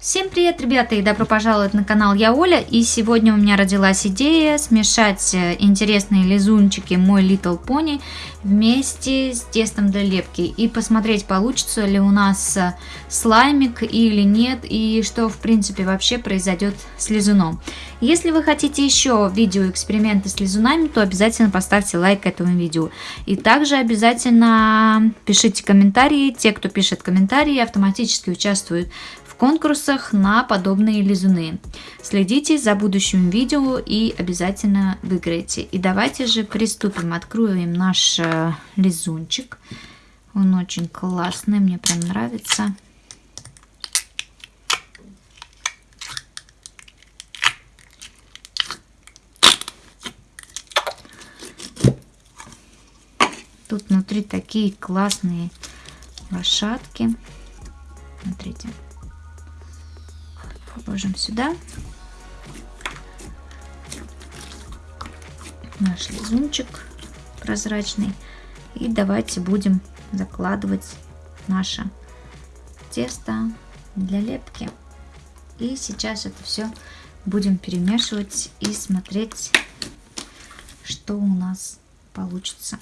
Всем привет, ребята, и добро пожаловать на канал Я Оля. И сегодня у меня родилась идея смешать э, интересные лизунчики мой Little Pony вместе с тестом для лепки. И посмотреть, получится ли у нас э, слаймик или нет, и что, в принципе, вообще произойдет с лизуном. Если вы хотите еще видео эксперименты с лизунами, то обязательно поставьте лайк этому видео. И также обязательно пишите комментарии. Те, кто пишет комментарии, автоматически участвуют конкурсах на подобные лизуны. Следите за будущим видео и обязательно выиграете. И давайте же приступим. Откроем наш э, лизунчик. Он очень классный, мне прям нравится. Тут внутри такие классные лошадки. Смотрите положим сюда. Наш лизунчик прозрачный. И давайте будем закладывать наше тесто для лепки. И сейчас это все будем перемешивать и смотреть, что у нас получится.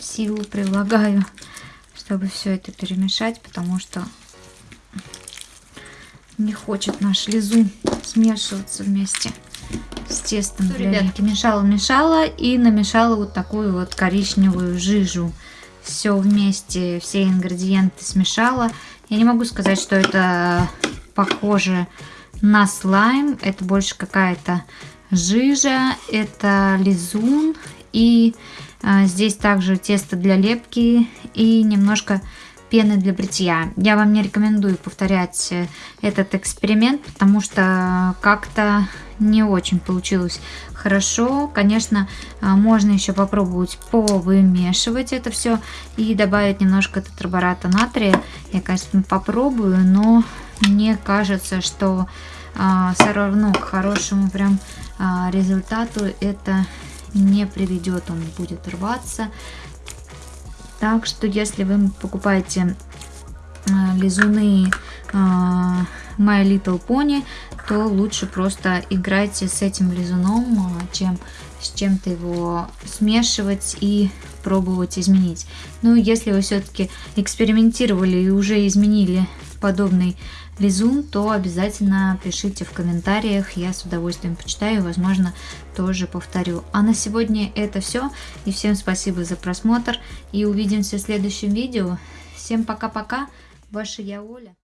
Силу прилагаю, чтобы все это перемешать, потому что не хочет наш лизун смешиваться вместе с тестом. Ну, ребятки, мешала-мешала и намешала вот такую вот коричневую жижу. Все вместе, все ингредиенты смешала. Я не могу сказать, что это похоже на слайм. Это больше какая-то жижа, это лизун и здесь также тесто для лепки и немножко пены для бритья. Я вам не рекомендую повторять э, этот эксперимент, потому что как-то не очень получилось хорошо. Конечно, а, можно еще попробовать повымешивать это все и добавить немножко тетрабората натрия. Я, конечно, попробую, но мне кажется, что а, все равно к хорошему прям результату это не приведет, он будет рваться. Так что, если вы покупаете э, лизуны э, My Little Pony, то лучше просто играйте с этим лизуном, э, чем с чем-то его смешивать и пробовать изменить. Ну, если вы все-таки экспериментировали и уже изменили подобный лизун, то обязательно пишите в комментариях, я с удовольствием почитаю, возможно, тоже повторю. А на сегодня это все, и всем спасибо за просмотр, и увидимся в следующем видео. Всем пока-пока, ваша я Оля.